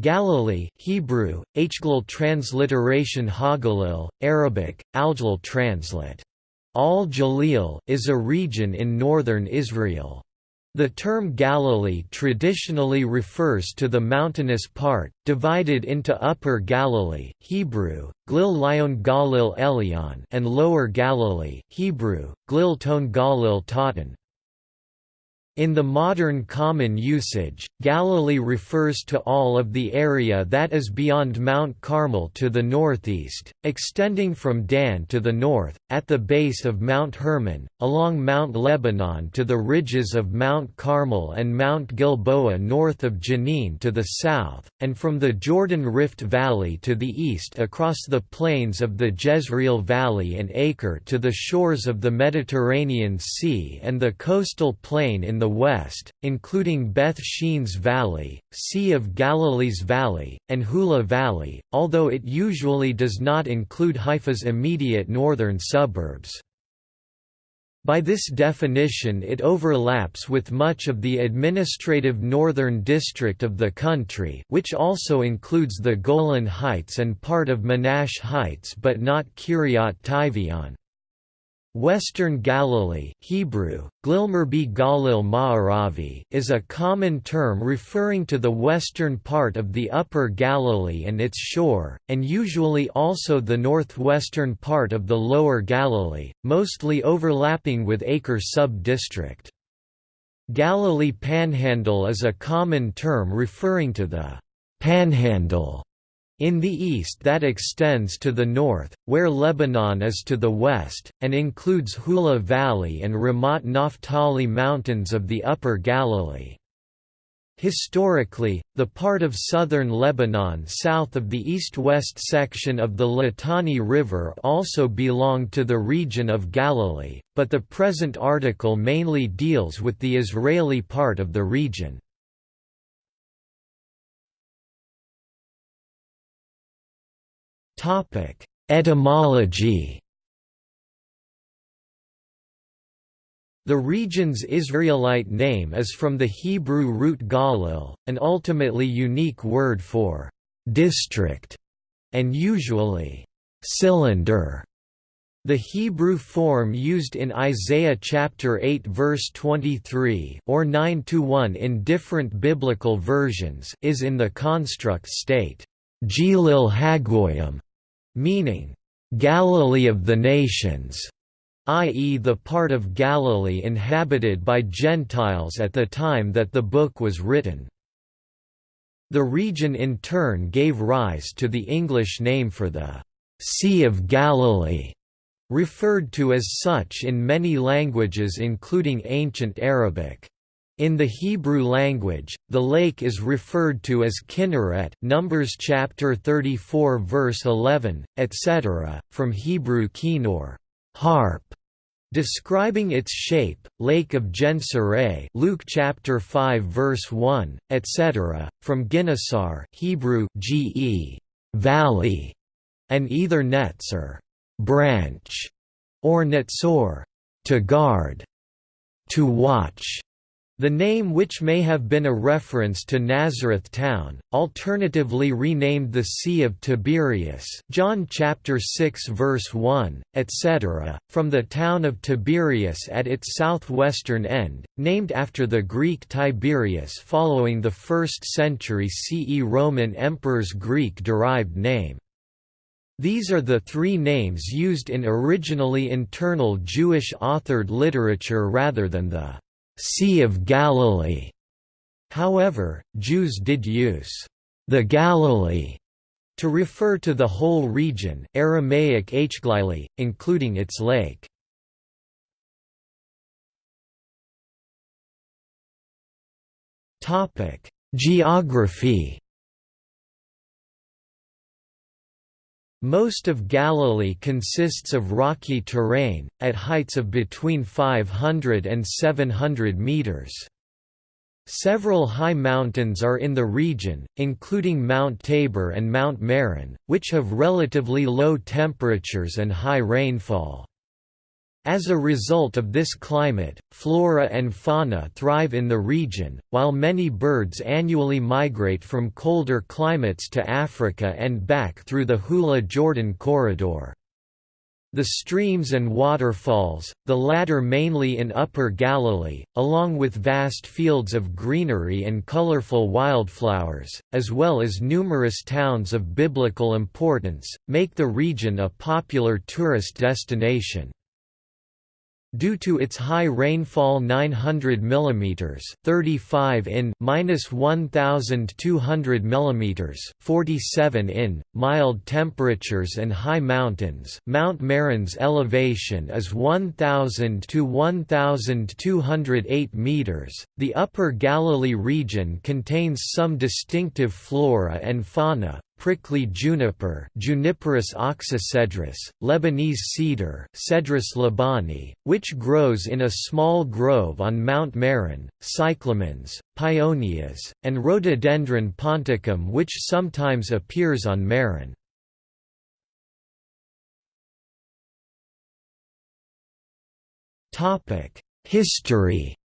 Galilee Hebrew, Hglil transliteration Hagalil, Arabic, Aljalil translate. Al-Jalil is a region in northern Israel. The term Galilee traditionally refers to the mountainous part, divided into Upper Galilee Hebrew, Glil Lion Galil Elyon and Lower Galilee Hebrew, Glil Ton Galil Tatan. In the modern common usage, Galilee refers to all of the area that is beyond Mount Carmel to the northeast, extending from Dan to the north, at the base of Mount Hermon, along Mount Lebanon to the ridges of Mount Carmel and Mount Gilboa north of Jenin to the south, and from the Jordan Rift Valley to the east across the plains of the Jezreel Valley and Acre to the shores of the Mediterranean Sea and the coastal plain in the the west, including Beth Shean's Valley, Sea of Galilee's Valley, and Hula Valley, although it usually does not include Haifa's immediate northern suburbs. By this definition it overlaps with much of the administrative northern district of the country which also includes the Golan Heights and part of Menashe Heights but not Kiryat Tivyon. Western Galilee Hebrew, Glilmerbi Galil Ma'aravi is a common term referring to the western part of the Upper Galilee and its shore, and usually also the northwestern part of the Lower Galilee, mostly overlapping with Acre sub-district. Galilee Panhandle is a common term referring to the «panhandle» In the east that extends to the north, where Lebanon is to the west, and includes Hula Valley and Ramat Naphtali Mountains of the Upper Galilee. Historically, the part of southern Lebanon south of the east-west section of the Litani River also belonged to the region of Galilee, but the present article mainly deals with the Israeli part of the region. Topic: Etymology. The region's Israelite name is from the Hebrew root galil, an ultimately unique word for district, and usually cylinder. The Hebrew form used in Isaiah chapter 8 verse 23 or 9 to 1 in different biblical versions is in the construct state, Gilil Hagoyim, meaning, Galilee of the nations, i.e. the part of Galilee inhabited by Gentiles at the time that the book was written. The region in turn gave rise to the English name for the Sea of Galilee, referred to as such in many languages including Ancient Arabic. In the Hebrew language, the lake is referred to as Kinneret Numbers chapter 34 verse 11, etc., from Hebrew kinor harp", describing its shape, Lake of Gennesaret Luke chapter 5 verse 1, etc., from Ginnesar Hebrew ge valley, and either netzer branch, or netzor to guard, to watch. The name which may have been a reference to Nazareth town, alternatively renamed the Sea of Tiberias John chapter 6 verse 1, etc., from the town of Tiberias at its southwestern end, named after the Greek Tiberius following the 1st century CE Roman emperor's Greek-derived name. These are the three names used in originally internal Jewish-authored literature rather than the Sea of Galilee. However, Jews did use the Galilee to refer to the whole region Aramaic Hglili, including its lake. Topic: Geography Most of Galilee consists of rocky terrain, at heights of between 500 and 700 meters. Several high mountains are in the region, including Mount Tabor and Mount Meron, which have relatively low temperatures and high rainfall. As a result of this climate, flora and fauna thrive in the region, while many birds annually migrate from colder climates to Africa and back through the Hula-Jordan corridor. The streams and waterfalls, the latter mainly in Upper Galilee, along with vast fields of greenery and colorful wildflowers, as well as numerous towns of biblical importance, make the region a popular tourist destination. Due to its high rainfall 900 mm 35 in minus 1200 mm 47 in, mild temperatures and high mountains Mount Meron's elevation is 1000 to 1208 meters. The Upper Galilee region contains some distinctive flora and fauna, prickly juniper Juniperus oxycedrus, Lebanese cedar Cedrus libani, which grows in a small grove on Mount Meron, cyclamens, paeonias, and rhododendron ponticum which sometimes appears on Meron. History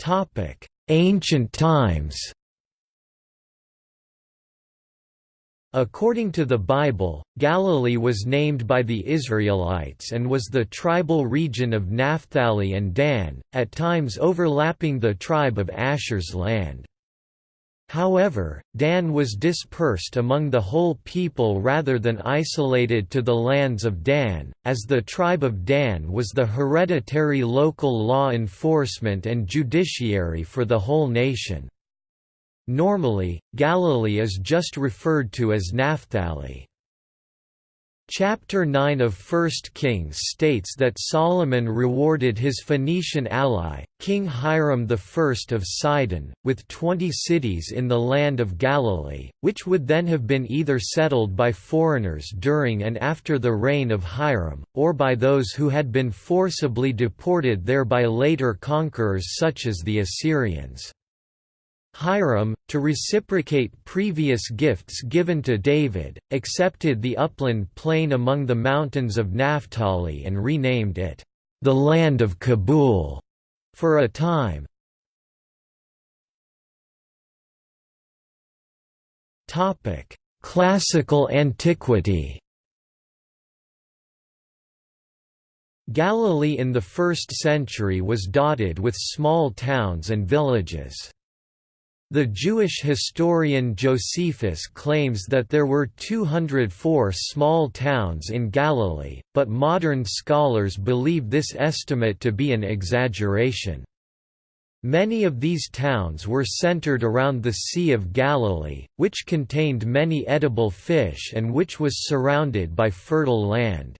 Topic: Ancient times. According to the Bible, Galilee was named by the Israelites and was the tribal region of Naphtali and Dan, at times overlapping the tribe of Asher's land. However, Dan was dispersed among the whole people rather than isolated to the lands of Dan, as the tribe of Dan was the hereditary local law enforcement and judiciary for the whole nation. Normally, Galilee is just referred to as Naphtali. Chapter 9 of 1 Kings states that Solomon rewarded his Phoenician ally, King Hiram I of Sidon, with twenty cities in the land of Galilee, which would then have been either settled by foreigners during and after the reign of Hiram, or by those who had been forcibly deported there by later conquerors such as the Assyrians. Hiram, to reciprocate previous gifts given to David, accepted the upland plain among the mountains of Naphtali and renamed it, "...the land of Kabul", for a time. Classical antiquity Galilee in the 1st century was dotted with small towns and villages. The Jewish historian Josephus claims that there were 204 small towns in Galilee, but modern scholars believe this estimate to be an exaggeration. Many of these towns were centered around the Sea of Galilee, which contained many edible fish and which was surrounded by fertile land.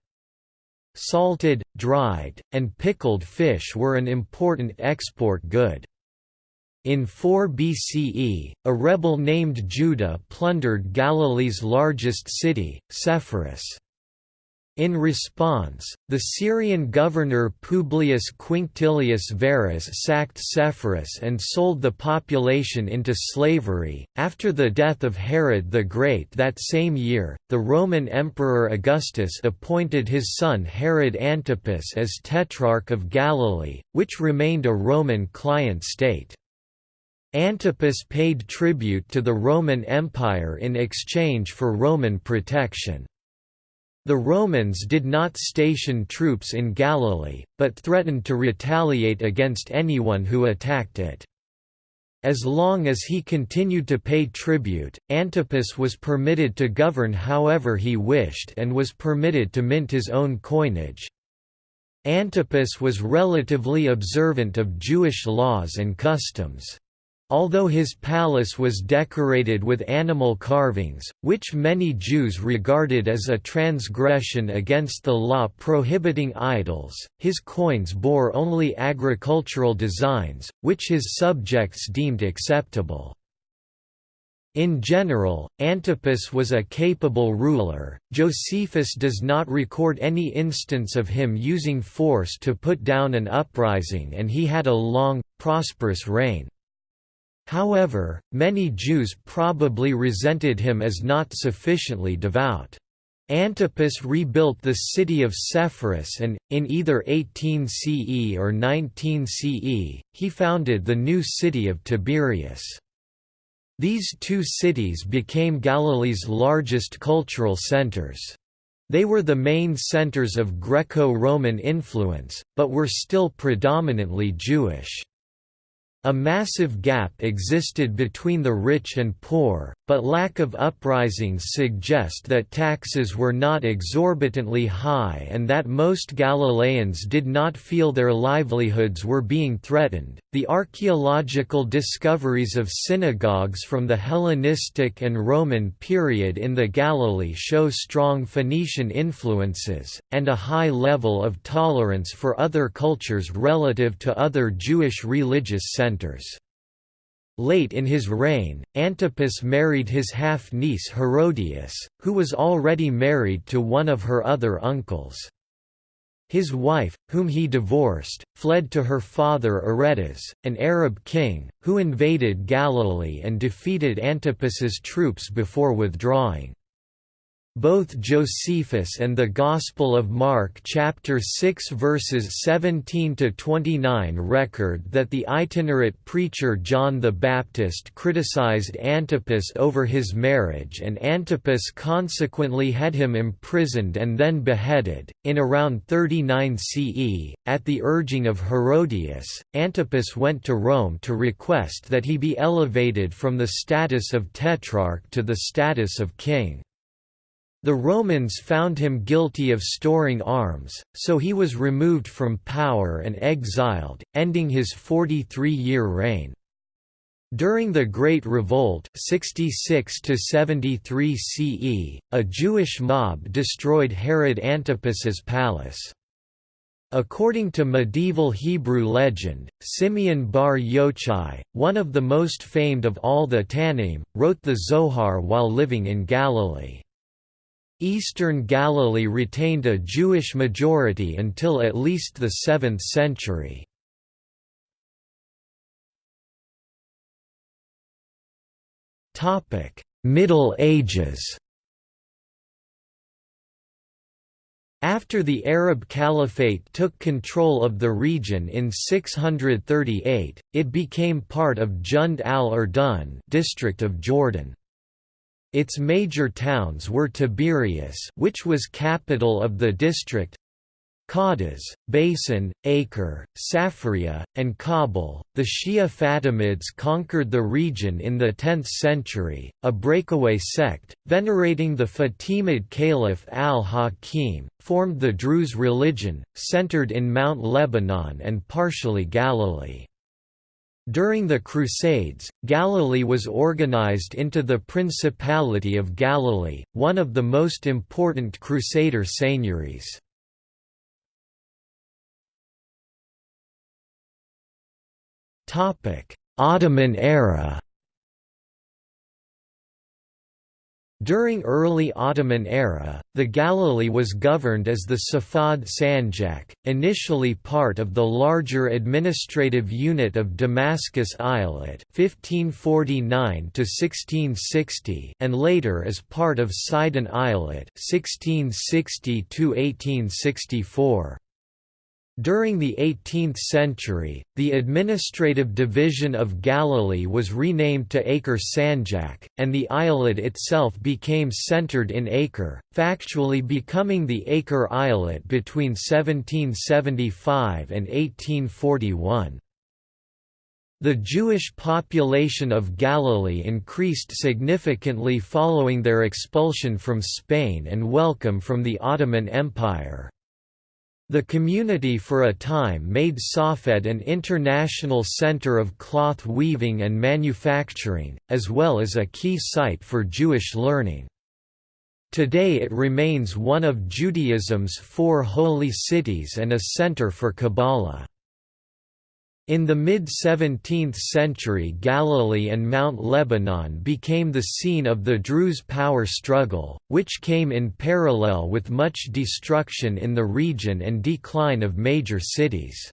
Salted, dried, and pickled fish were an important export good. In 4 BCE, a rebel named Judah plundered Galilee's largest city, Sepphoris. In response, the Syrian governor Publius Quinctilius Varus sacked Sepphoris and sold the population into slavery. After the death of Herod the Great that same year, the Roman Emperor Augustus appointed his son Herod Antipas as Tetrarch of Galilee, which remained a Roman client state. Antipas paid tribute to the Roman Empire in exchange for Roman protection. The Romans did not station troops in Galilee, but threatened to retaliate against anyone who attacked it. As long as he continued to pay tribute, Antipas was permitted to govern however he wished and was permitted to mint his own coinage. Antipas was relatively observant of Jewish laws and customs. Although his palace was decorated with animal carvings, which many Jews regarded as a transgression against the law prohibiting idols, his coins bore only agricultural designs, which his subjects deemed acceptable. In general, Antipas was a capable ruler. Josephus does not record any instance of him using force to put down an uprising, and he had a long, prosperous reign. However, many Jews probably resented him as not sufficiently devout. Antipas rebuilt the city of Sepphoris and, in either 18 CE or 19 CE, he founded the new city of Tiberias. These two cities became Galilee's largest cultural centers. They were the main centers of Greco-Roman influence, but were still predominantly Jewish. A massive gap existed between the rich and poor, but lack of uprisings suggest that taxes were not exorbitantly high and that most Galileans did not feel their livelihoods were being threatened. The archaeological discoveries of synagogues from the Hellenistic and Roman period in the Galilee show strong Phoenician influences, and a high level of tolerance for other cultures relative to other Jewish religious centers. Late in his reign, Antipas married his half-niece Herodias, who was already married to one of her other uncles. His wife, whom he divorced, fled to her father Aretas, an Arab king, who invaded Galilee and defeated Antipas's troops before withdrawing. Both Josephus and the Gospel of Mark chapter 6 verses 17 to 29 record that the itinerant preacher John the Baptist criticized Antipas over his marriage and Antipas consequently had him imprisoned and then beheaded. In around 39 CE, at the urging of Herodias, Antipas went to Rome to request that he be elevated from the status of tetrarch to the status of king. The Romans found him guilty of storing arms, so he was removed from power and exiled, ending his 43-year reign. During the Great Revolt 66 73 CE, a Jewish mob destroyed Herod Antipas's palace. According to medieval Hebrew legend, Simeon bar Yochai, one of the most famed of all the Tannaim, wrote the Zohar while living in Galilee. Eastern Galilee retained a Jewish majority until at least the 7th century. Middle Ages After the Arab Caliphate took control of the region in 638, it became part of Jund al-Urdun district of Jordan. Its major towns were Tiberias which was capital of the district, Qadis, Basin, Acre, Safaria, and Kabul. The Shia Fatimids conquered the region in the 10th century, a breakaway sect, venerating the Fatimid Caliph al-Hakim, formed the Druze religion, centered in Mount Lebanon and partially Galilee. During the Crusades, Galilee was organized into the Principality of Galilee, one of the most important Crusader seigneuries. Ottoman era During early Ottoman era, the Galilee was governed as the Safad Sanjak, initially part of the larger administrative unit of Damascus Eyalet 1549 and later as part of Sidon Eyalet 1660 -1864. During the 18th century, the administrative division of Galilee was renamed to Acre Sanjak, and the eyalet itself became centered in Acre, factually becoming the Acre Eyalet between 1775 and 1841. The Jewish population of Galilee increased significantly following their expulsion from Spain and welcome from the Ottoman Empire. The community for a time made Safed an international center of cloth weaving and manufacturing, as well as a key site for Jewish learning. Today it remains one of Judaism's four holy cities and a center for Kabbalah. In the mid-17th century Galilee and Mount Lebanon became the scene of the Druze power struggle, which came in parallel with much destruction in the region and decline of major cities.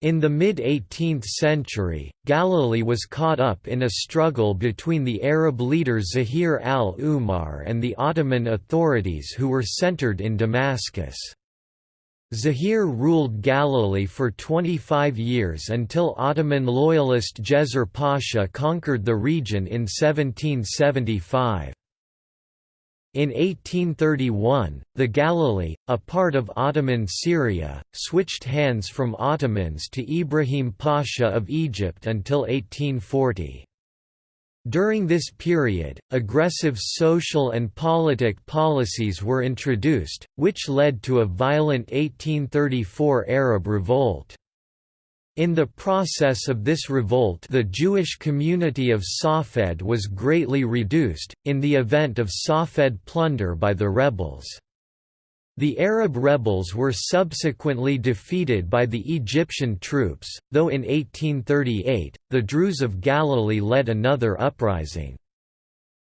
In the mid-18th century, Galilee was caught up in a struggle between the Arab leader Zahir al-Umar and the Ottoman authorities who were centered in Damascus. Zahir ruled Galilee for 25 years until Ottoman loyalist Djezzar Pasha conquered the region in 1775. In 1831, the Galilee, a part of Ottoman Syria, switched hands from Ottomans to Ibrahim Pasha of Egypt until 1840. During this period, aggressive social and politic policies were introduced, which led to a violent 1834 Arab revolt. In the process of this revolt the Jewish community of Safed was greatly reduced, in the event of Safed plunder by the rebels. The Arab rebels were subsequently defeated by the Egyptian troops, though in 1838, the Druze of Galilee led another uprising.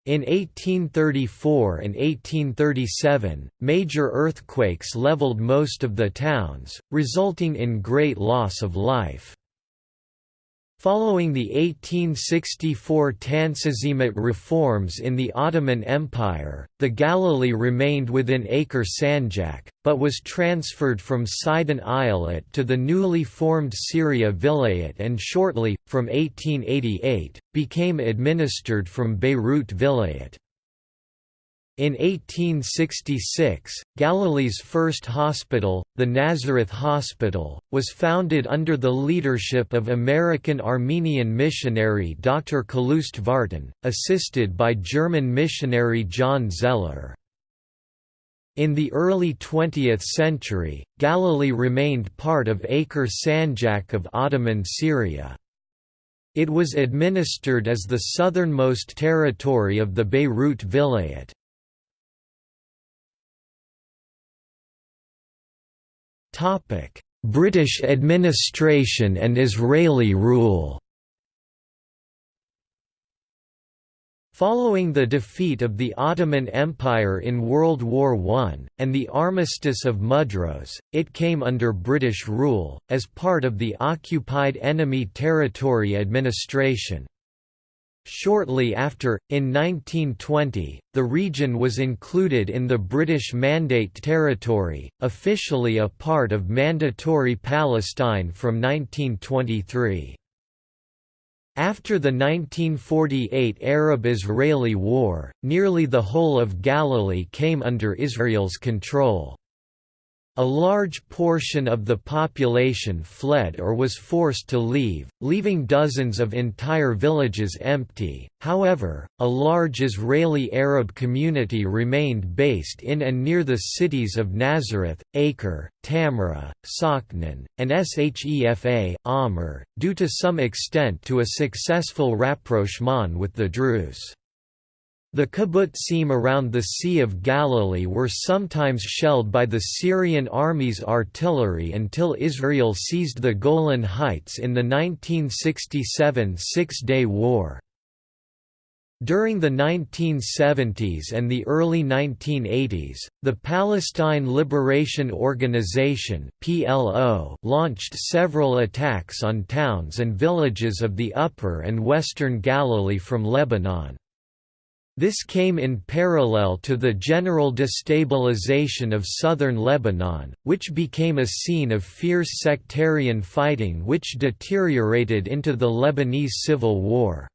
In 1834 and 1837, major earthquakes leveled most of the towns, resulting in great loss of life. Following the 1864 Tanzimat reforms in the Ottoman Empire, the Galilee remained within Acre Sanjak, but was transferred from Sidon Eyalet to the newly formed Syria Vilayet and shortly, from 1888, became administered from Beirut Vilayet. In 1866, Galilee's first hospital, the Nazareth Hospital, was founded under the leadership of American Armenian missionary Dr. Kaloost Vartan, assisted by German missionary John Zeller. In the early 20th century, Galilee remained part of Acre Sanjak of Ottoman Syria. It was administered as the southernmost territory of the Beirut Vilayet. British administration and Israeli rule Following the defeat of the Ottoman Empire in World War I, and the Armistice of Mudros, it came under British rule, as part of the Occupied Enemy Territory Administration. Shortly after, in 1920, the region was included in the British Mandate Territory, officially a part of Mandatory Palestine from 1923. After the 1948 Arab–Israeli War, nearly the whole of Galilee came under Israel's control. A large portion of the population fled or was forced to leave, leaving dozens of entire villages empty. However, a large Israeli Arab community remained based in and near the cities of Nazareth, Acre, Tamra, Sakhnin, and Shefa, Amr, due to some extent to a successful rapprochement with the Druze. The kibbutzim around the Sea of Galilee were sometimes shelled by the Syrian army's artillery until Israel seized the Golan Heights in the 1967 Six-Day War. During the 1970s and the early 1980s, the Palestine Liberation Organization (PLO) launched several attacks on towns and villages of the Upper and Western Galilee from Lebanon. This came in parallel to the general destabilization of southern Lebanon, which became a scene of fierce sectarian fighting which deteriorated into the Lebanese Civil War.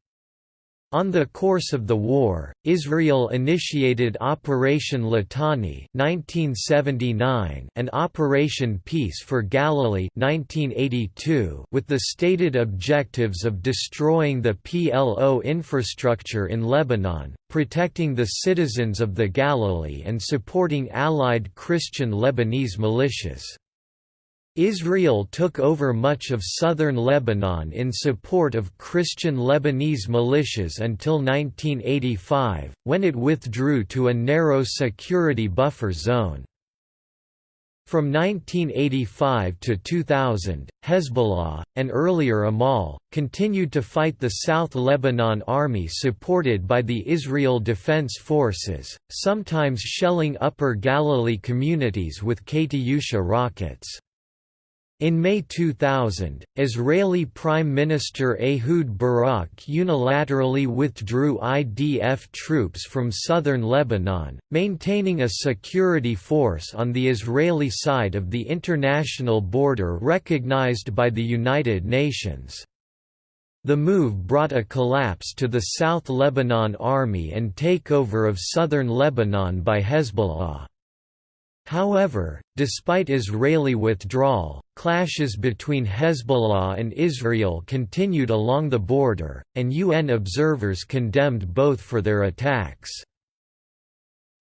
On the course of the war, Israel initiated Operation Litani (1979) and Operation Peace for Galilee (1982), with the stated objectives of destroying the PLO infrastructure in Lebanon, protecting the citizens of the Galilee and supporting allied Christian Lebanese militias. Israel took over much of southern Lebanon in support of Christian Lebanese militias until 1985, when it withdrew to a narrow security buffer zone. From 1985 to 2000, Hezbollah, and earlier Amal, continued to fight the South Lebanon Army supported by the Israel Defense Forces, sometimes shelling Upper Galilee communities with Katyusha rockets. In May 2000, Israeli Prime Minister Ehud Barak unilaterally withdrew IDF troops from southern Lebanon, maintaining a security force on the Israeli side of the international border recognized by the United Nations. The move brought a collapse to the South Lebanon Army and takeover of southern Lebanon by Hezbollah. However, despite Israeli withdrawal, clashes between Hezbollah and Israel continued along the border, and UN observers condemned both for their attacks.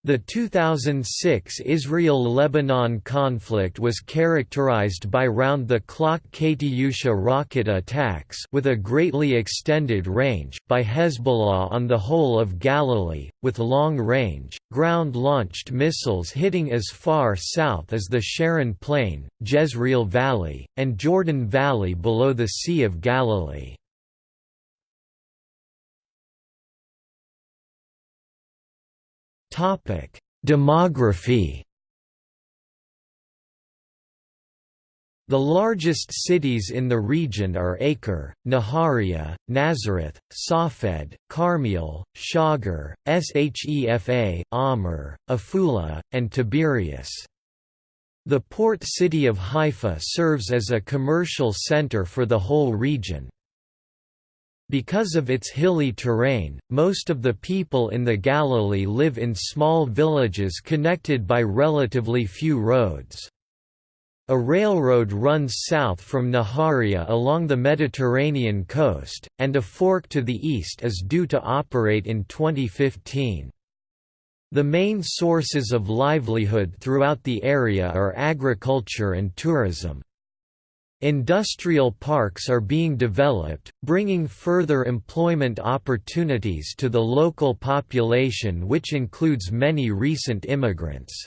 The 2006 Israel–Lebanon conflict was characterized by round-the-clock Katyusha rocket attacks with a greatly extended range, by Hezbollah on the whole of Galilee, with long-range, ground-launched missiles hitting as far south as the Sharon Plain, Jezreel Valley, and Jordan Valley below the Sea of Galilee. Topic: Demography. The largest cities in the region are Acre, Nahariya, Nazareth, Safed, Carmiel, Shaghur, Shefa, Amr, Afula, and Tiberias. The port city of Haifa serves as a commercial center for the whole region. Because of its hilly terrain, most of the people in the Galilee live in small villages connected by relatively few roads. A railroad runs south from Nahariya along the Mediterranean coast, and a fork to the east is due to operate in 2015. The main sources of livelihood throughout the area are agriculture and tourism. Industrial parks are being developed, bringing further employment opportunities to the local population which includes many recent immigrants.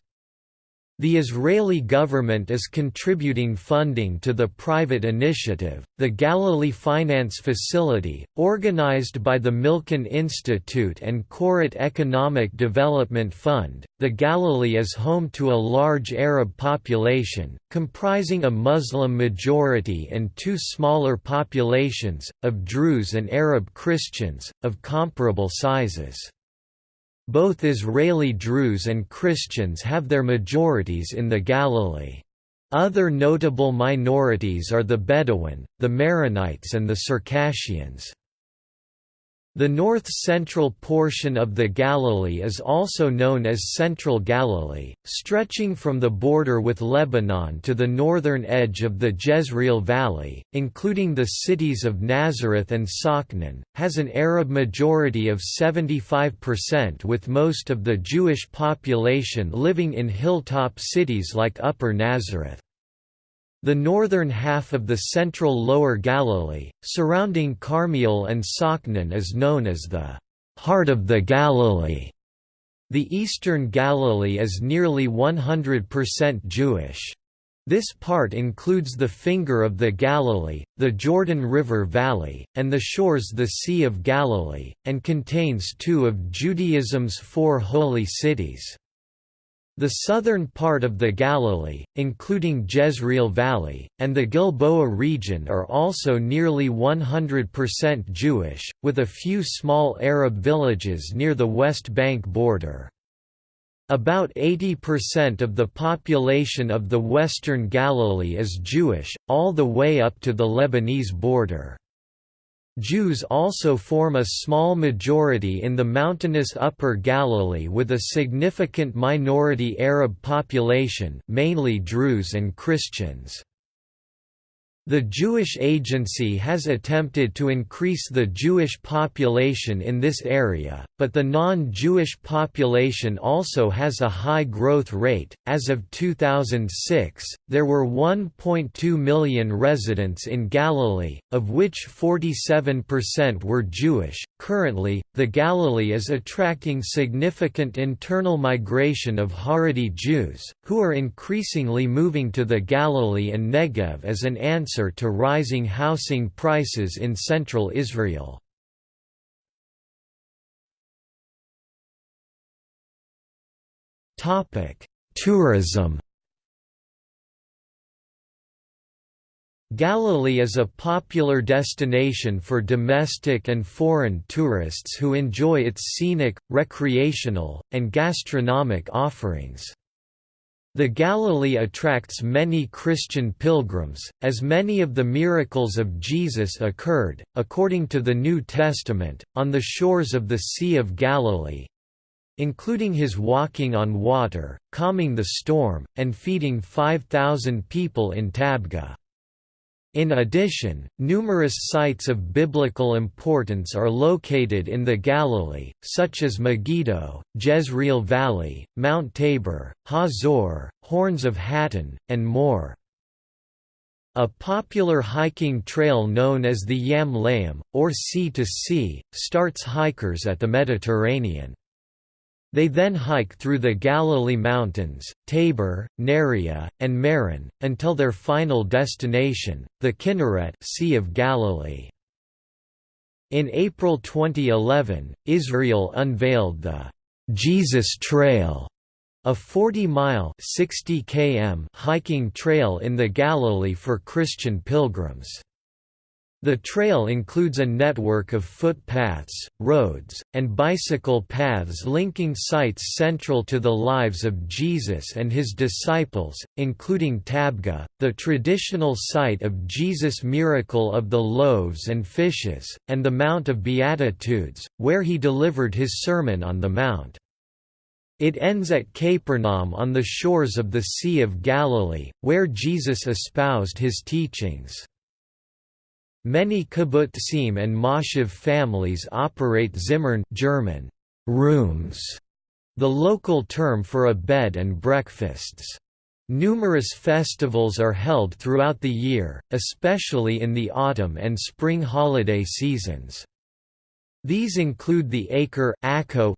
The Israeli government is contributing funding to the private initiative, the Galilee Finance Facility, organized by the Milken Institute and Koret Economic Development Fund. The Galilee is home to a large Arab population, comprising a Muslim majority and two smaller populations, of Druze and Arab Christians, of comparable sizes. Both Israeli Druze and Christians have their majorities in the Galilee. Other notable minorities are the Bedouin, the Maronites and the Circassians. The north-central portion of the Galilee is also known as Central Galilee, stretching from the border with Lebanon to the northern edge of the Jezreel Valley, including the cities of Nazareth and Sakhnin, has an Arab majority of 75% with most of the Jewish population living in hilltop cities like Upper Nazareth. The northern half of the central Lower Galilee, surrounding Carmel and Sakhnin is known as the «heart of the Galilee». The eastern Galilee is nearly 100% Jewish. This part includes the finger of the Galilee, the Jordan River Valley, and the shores the Sea of Galilee, and contains two of Judaism's four holy cities. The southern part of the Galilee, including Jezreel Valley, and the Gilboa region are also nearly 100% Jewish, with a few small Arab villages near the West Bank border. About 80% of the population of the Western Galilee is Jewish, all the way up to the Lebanese border. Jews also form a small majority in the mountainous Upper Galilee with a significant minority Arab population mainly Druze and Christians. The Jewish Agency has attempted to increase the Jewish population in this area, but the non-Jewish population also has a high growth rate. As of 2006, there were 1.2 million residents in Galilee, of which 47% were Jewish. Currently, the Galilee is attracting significant internal migration of Haredi Jews, who are increasingly moving to the Galilee and Negev as an answer answer to rising housing prices in central Israel. Tourism Galilee is a popular destination for domestic and foreign tourists who enjoy its scenic, recreational, and gastronomic offerings. The Galilee attracts many Christian pilgrims, as many of the miracles of Jesus occurred, according to the New Testament, on the shores of the Sea of Galilee, including his walking on water, calming the storm, and feeding 5,000 people in Tabgha. In addition, numerous sites of biblical importance are located in the Galilee, such as Megiddo, Jezreel Valley, Mount Tabor, Hazor, Horns of Hattin, and more. A popular hiking trail known as the Yam Layam, or Sea to Sea, starts hikers at the Mediterranean. They then hike through the Galilee Mountains, Tabor, Neria, and Meron, until their final destination, the Kinneret sea of Galilee. In April 2011, Israel unveiled the Jesus Trail, a 40-mile (60 km) hiking trail in the Galilee for Christian pilgrims. The trail includes a network of footpaths, roads, and bicycle paths linking sites central to the lives of Jesus and his disciples, including Tabgha, the traditional site of Jesus' miracle of the loaves and fishes, and the Mount of Beatitudes, where he delivered his Sermon on the Mount. It ends at Capernaum on the shores of the Sea of Galilee, where Jesus espoused his teachings. Many kibbutzim and moshav families operate zimmern German, rooms, the local term for a bed and breakfasts. Numerous festivals are held throughout the year, especially in the autumn and spring holiday seasons. These include the Acre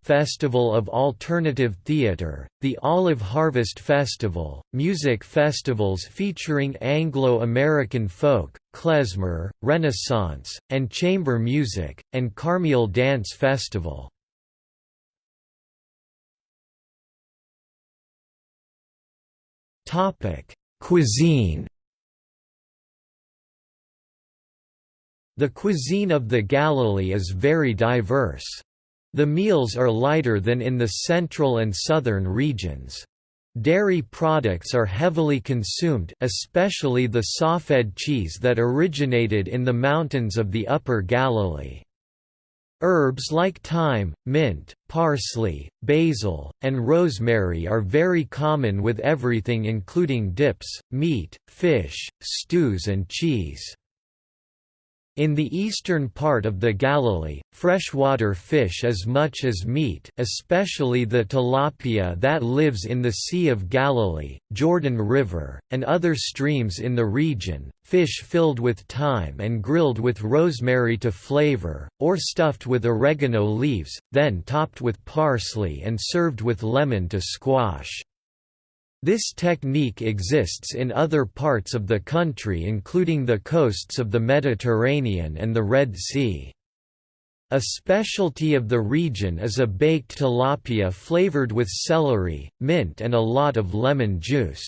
Festival of Alternative Theatre, the Olive Harvest Festival, music festivals featuring Anglo-American folk, klezmer, Renaissance, and chamber music, and Carmiel Dance Festival. Cuisine The cuisine of the Galilee is very diverse. The meals are lighter than in the central and southern regions. Dairy products are heavily consumed especially the safed cheese that originated in the mountains of the Upper Galilee. Herbs like thyme, mint, parsley, basil, and rosemary are very common with everything including dips, meat, fish, stews and cheese. In the eastern part of the Galilee, freshwater fish as much as meat especially the tilapia that lives in the Sea of Galilee, Jordan River, and other streams in the region, fish filled with thyme and grilled with rosemary to flavor, or stuffed with oregano leaves, then topped with parsley and served with lemon to squash. This technique exists in other parts of the country including the coasts of the Mediterranean and the Red Sea. A specialty of the region is a baked tilapia flavored with celery, mint and a lot of lemon juice.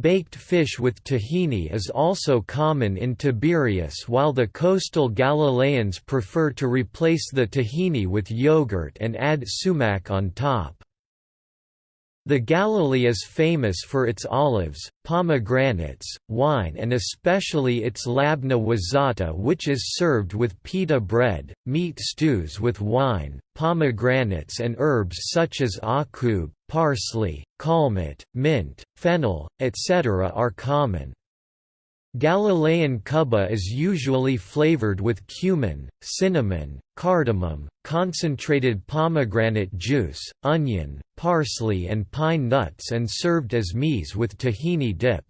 Baked fish with tahini is also common in Tiberias while the coastal Galileans prefer to replace the tahini with yogurt and add sumac on top. The Galilee is famous for its olives, pomegranates, wine and especially its labna wazata which is served with pita bread, meat stews with wine, pomegranates and herbs such as akub, parsley, kalmit, mint, fennel, etc. are common. Galilean kuba is usually flavored with cumin, cinnamon, cardamom, concentrated pomegranate juice, onion, parsley and pine nuts and served as meze with tahini dip.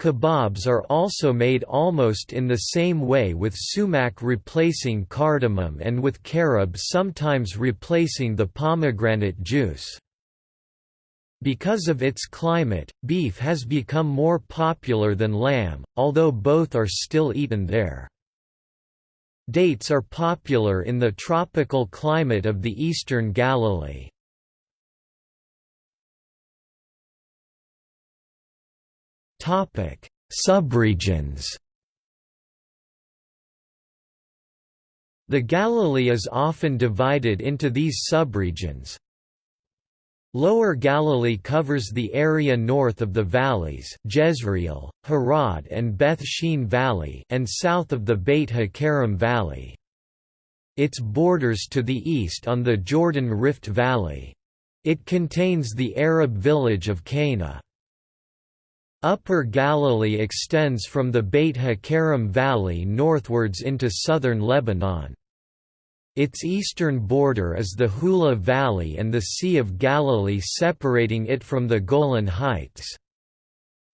Kebabs are also made almost in the same way with sumac replacing cardamom and with carob sometimes replacing the pomegranate juice. Because of its climate, beef has become more popular than lamb, although both are still eaten there. Dates are popular in the tropical climate of the eastern Galilee. Subregions The Galilee is often divided into these subregions. Lower Galilee covers the area north of the valleys Jezreel, Harod and Beth Shean Valley and south of the Beit HaKerem Valley. Its borders to the east on the Jordan Rift Valley. It contains the Arab village of Cana. Upper Galilee extends from the Beit HaKerem Valley northwards into southern Lebanon. Its eastern border is the Hula Valley and the Sea of Galilee separating it from the Golan Heights.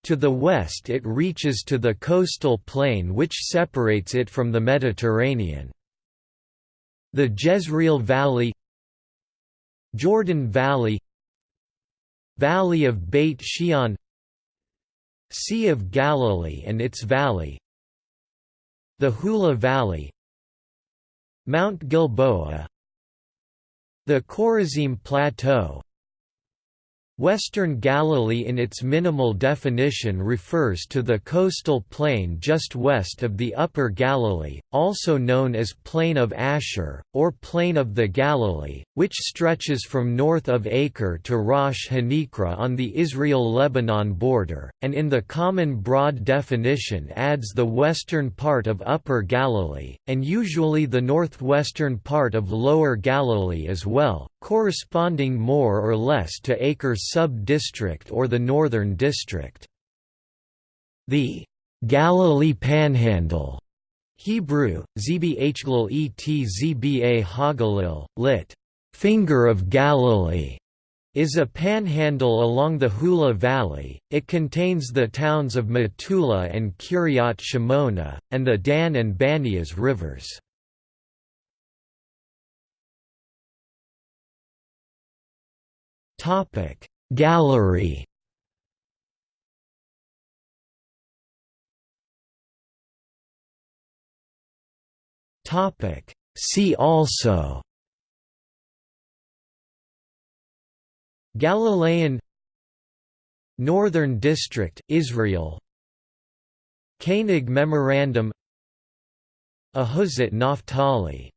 To the west it reaches to the coastal plain which separates it from the Mediterranean. The Jezreel Valley Jordan Valley Valley of Beit Shean Sea of Galilee and its valley The Hula Valley Mount Gilboa The Chorazim Plateau Western Galilee in its minimal definition refers to the coastal plain just west of the Upper Galilee, also known as Plain of Asher, or Plain of the Galilee, which stretches from north of Acre to Rosh Hanikra on the Israel-Lebanon border, and in the common broad definition adds the western part of Upper Galilee, and usually the northwestern part of Lower Galilee as well, corresponding more or less to Acre's sub-district or the Northern District. The Galilee Panhandle Hebrew, Zbhlel et Zba Hagalil, lit. Finger of Galilee, is a panhandle along the Hula Valley. It contains the towns of Metula and Kiryat Shimona, and the Dan and Banias rivers. Topic Gallery. Topic. See also. Galilean. Northern District, Israel. Koenig Memorandum. Ahuzat Naphtali